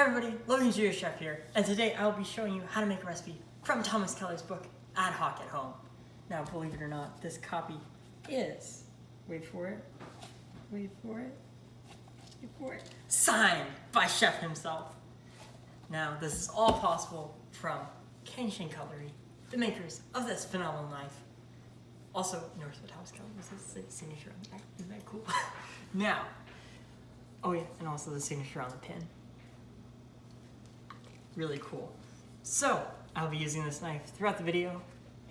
Hi everybody, Logan Jr. Chef here, and today I will be showing you how to make a recipe from Thomas Keller's book, Ad Hoc at Home. Now, believe it or not, this copy is, wait for it, wait for it, wait for it, signed by Chef himself. Now, this is all possible from Cangshan Cutlery, the makers of this phenomenal knife. Also, Northwood Thomas Keller was his signature on the back. Isn't that cool? now, oh yeah, and also the signature on the pin really cool. So, I'll be using this knife throughout the video,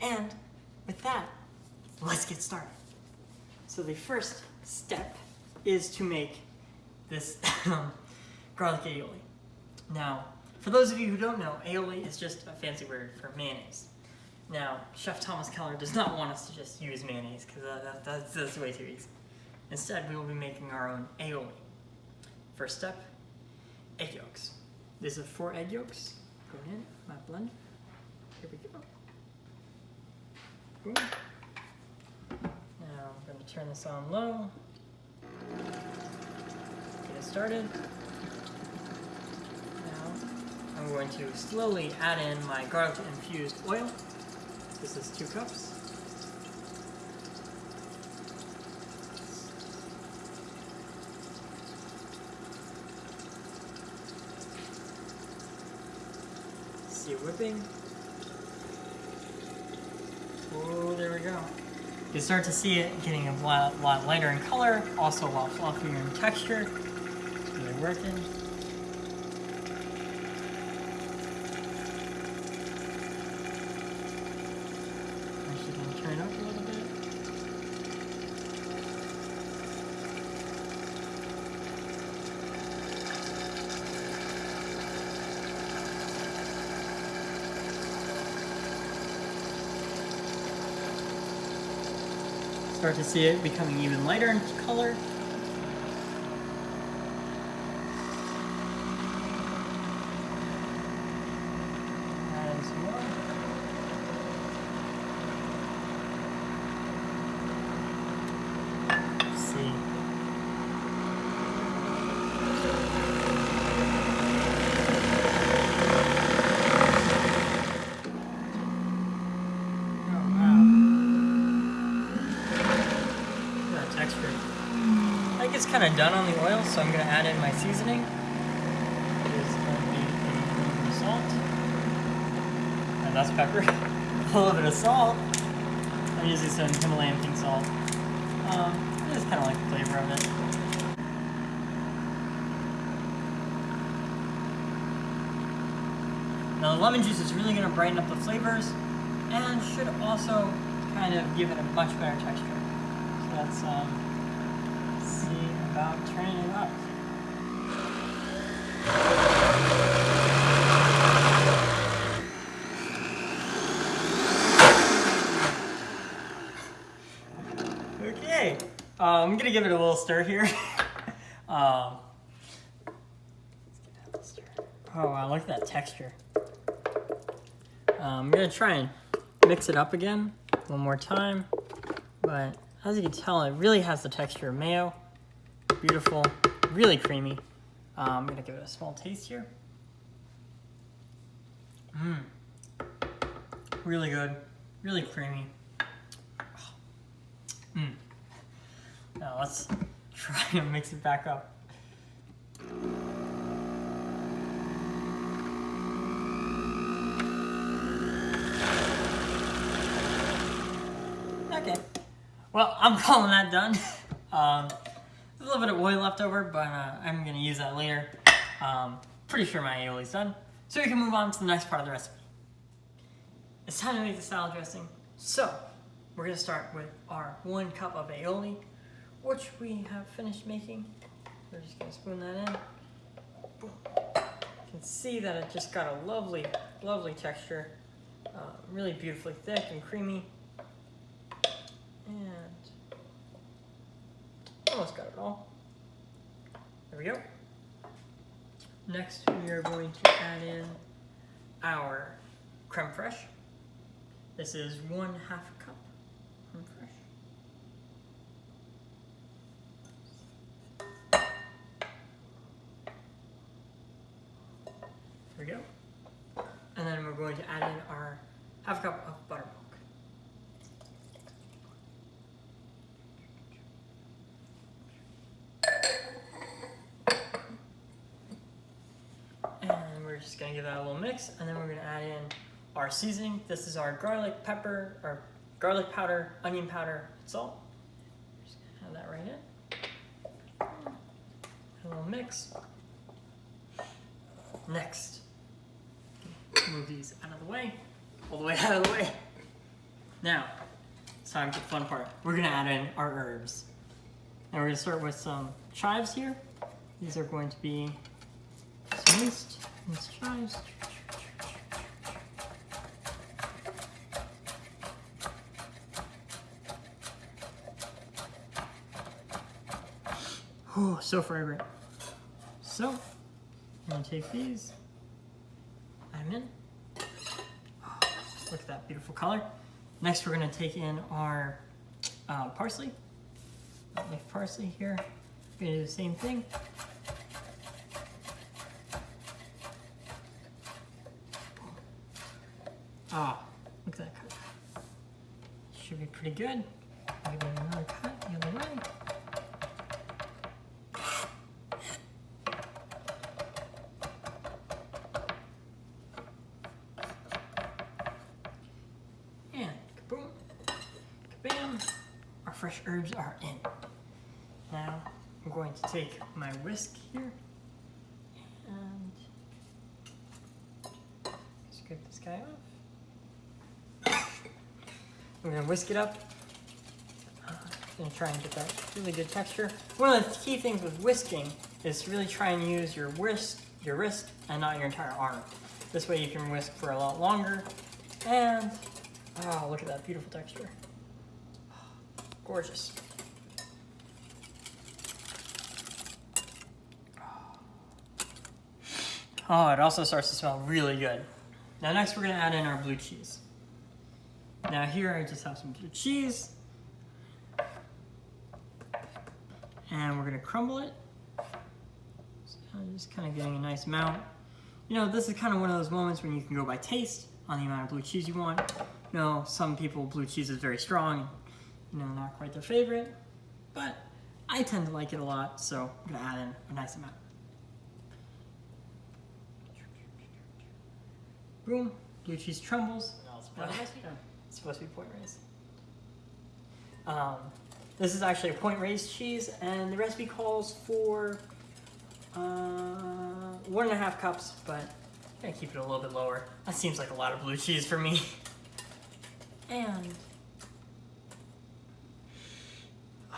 and with that, let's get started. So the first step is to make this garlic aioli. Now, for those of you who don't know, aioli is just a fancy word for mayonnaise. Now, Chef Thomas Keller does not want us to just use mayonnaise, because that, that's, that's way too easy. Instead, we will be making our own aioli. First step, egg yolks. This is four egg yolks going in my blender. Here we go. Boom. Now I'm going to turn this on low. Get it started. Now I'm going to slowly add in my garlic infused oil. This is two cups. See. Oh, there we go. You start to see it getting a lot, lot lighter in color, also a lot fluffier in texture. Really working. Actually gonna turn up a little bit. Start to see it becoming even lighter in color. Add some more. Let's see. Oh wow. Look at that texture. Kind of done on the oil, so I'm going to add in my seasoning. It is going to be a little bit of salt. And that's pepper. a little bit of salt. I'm using some Himalayan pink salt. Um, I just kind of like the flavor of it. Now the lemon juice is really going to brighten up the flavors and should also kind of give it a much better texture. So let's um, see about turning up. Okay, uh, I'm gonna give it a little stir here. um. Oh wow, look at that texture. Um, I'm gonna try and mix it up again one more time, but as you can tell, it really has the texture of mayo. Beautiful, really creamy. Um, I'm gonna give it a small taste here. Mmm, really good, really creamy. Mmm. Now let's try and mix it back up. Okay. Well, I'm calling that done. Um, there's a little bit of oil left over, but uh, I'm to use that later. Um, pretty sure my aioli's done. So we can move on to the next part of the recipe. It's time to make the salad dressing. So, we're to start with our one cup of aioli, which we have finished making. We're just to spoon that in. Boom. You can see that it just got a lovely, lovely texture. Uh, really beautifully thick and creamy. And almost got it all. There we go. Next, we are going to add in our creme fraiche. This is one half cup creme fraiche. There we go. And then we're going to add in our half cup of buttermilk. And we're gonna give that a little mix, and then we're gonna add in our seasoning. This is our garlic pepper, or garlic powder, onion powder, salt. Just gonna add that right in. A little mix. Next, move these out of the way, all the way out of the way. Now, it's time for the fun part. We're gonna add in our herbs. And we're gonna start with some chives here. These are going to be some Oh, so fragrant. So, I'm gonna take these, them in. Oh, look at that beautiful color. Next, we're gonna take in our uh, parsley. Leaf parsley here. We're gonna do the same thing. Ah, look at that cut. Should be pretty good. It another cut the other way. And kaboom, kabam, our fresh herbs are in. Now I'm going to take my whisk here and scrape this guy off. I'm gonna whisk it up. Uh, gonna try and get that really good texture. One of the key things with whisking is to really try and use your wrist, your wrist, and not your entire arm. This way you can whisk for a lot longer. And oh, look at that beautiful texture. Gorgeous. Oh, it also starts to smell really good. Now next we're gonna add in our blue cheese. Now here I just have some blue cheese. And we're gonna crumble it. So I'm just kind of getting a nice amount. You know, this is kind of one of those moments when you can go by taste on the amount of blue cheese you want. You know, some people, blue cheese is very strong, you know, not quite their favorite, but I tend to like it a lot, so I'm gonna add in a nice amount. Boom, blue cheese trembles. It's supposed to be Point Reyes. Um, this is actually a Point Reyes cheese, and the recipe calls for uh, one and a half cups, but I'm gonna keep it a little bit lower. That seems like a lot of blue cheese for me. And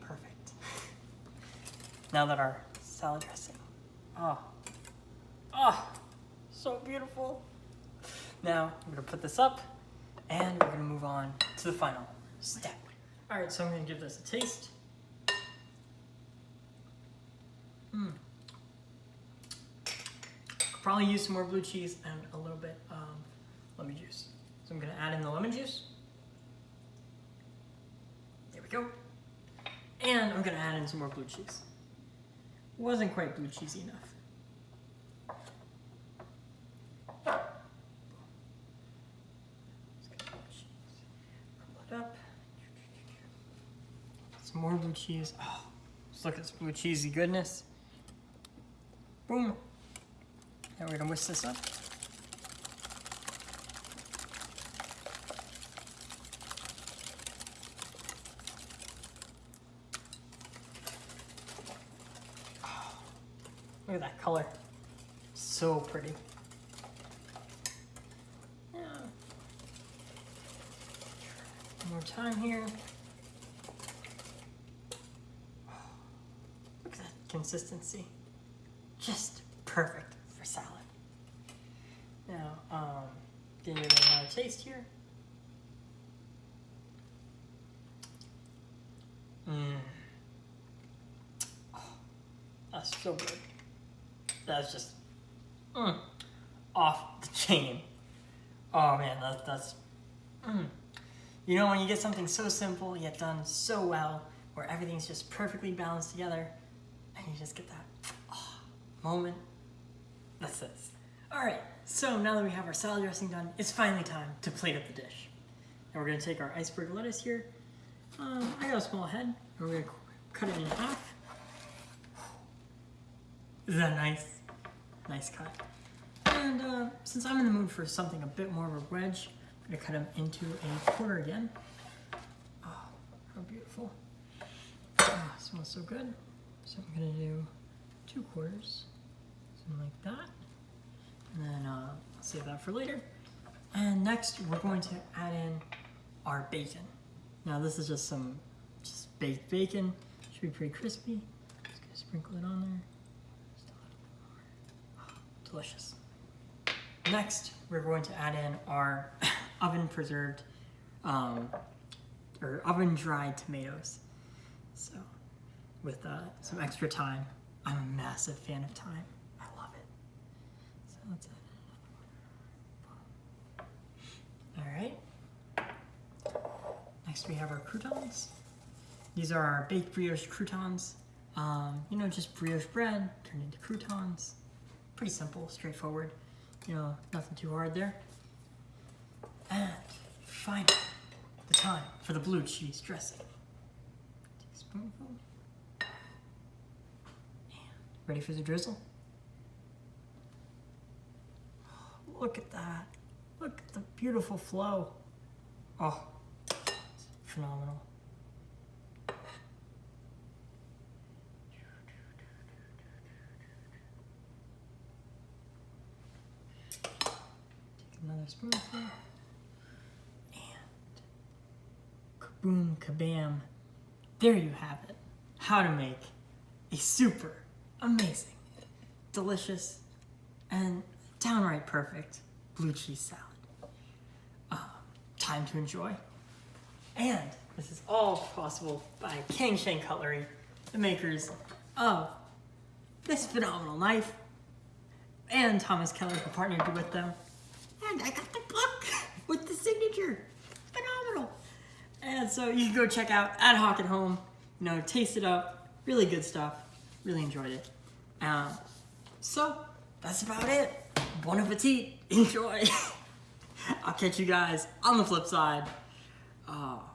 perfect. Now that our salad dressing, oh, oh, so beautiful. Now I'm gonna put this up and we're gonna move on to the final step. All right, so I'm gonna give this a taste. Mm. Probably use some more blue cheese and a little bit of lemon juice. So I'm gonna add in the lemon juice. There we go. And I'm gonna add in some more blue cheese. Wasn't quite blue cheesy enough. Crumble it up. Some more blue cheese. Oh, let's look at this blue cheesy goodness. Boom. Now we're gonna whisk this up. Oh, Look at that color. So pretty. Yeah. One more time here. Look at that consistency. Just perfect for salad. Now, um, give it another taste here. Mmm. Oh, that's so good. That's just mm, off the chain. Oh man, that, that's. Mm. You know, when you get something so simple yet done so well, where everything's just perfectly balanced together, and you just get that oh, moment. That's this. All right, so now that we have our salad dressing done, it's finally time to plate up the dish. And we're gonna take our iceberg lettuce here. Um, I got a small head, and we're gonna cut it in half. Is that nice? Nice cut. And uh, since I'm in the mood for something a bit more of a wedge, I'm gonna cut them into a quarter again. Oh, how beautiful. Oh, smells so good. So I'm gonna do two quarters, something like that. And then uh, I'll save that for later. And next, we're going to add in our bacon. Now this is just some just baked bacon. Should be pretty crispy. Just gonna sprinkle it on there. Just a little bit more. Oh, delicious. Next, we're going to add in our oven preserved um, or oven dried tomatoes. So, with uh, some extra thyme, I'm a massive fan of thyme. I love it. So All right. Next, we have our croutons. These are our baked brioche croutons. Um, you know, just brioche bread turned into croutons. Pretty simple, straightforward. You know, nothing too hard there. And finally, the time for the blue cheese dressing. Teaspoonful. Ready for the drizzle? Look at that. Look at the beautiful flow. Oh, phenomenal. Take another spoonful. And kaboom, kabam. There you have it. How to make a super amazing, delicious, and downright perfect blue cheese salad. Um, time to enjoy. And this is all possible by Cangshan Cutlery, the makers of this phenomenal knife, and Thomas Keller, who partnered with them. And I got the book with the signature. Phenomenal. And so you can go check out Ad Hoc at Home, you know, taste it up. Really good stuff. Really enjoyed it. Um, so that's about it. Bon appetit. Enjoy. I'll catch you guys on the flip side. Oh.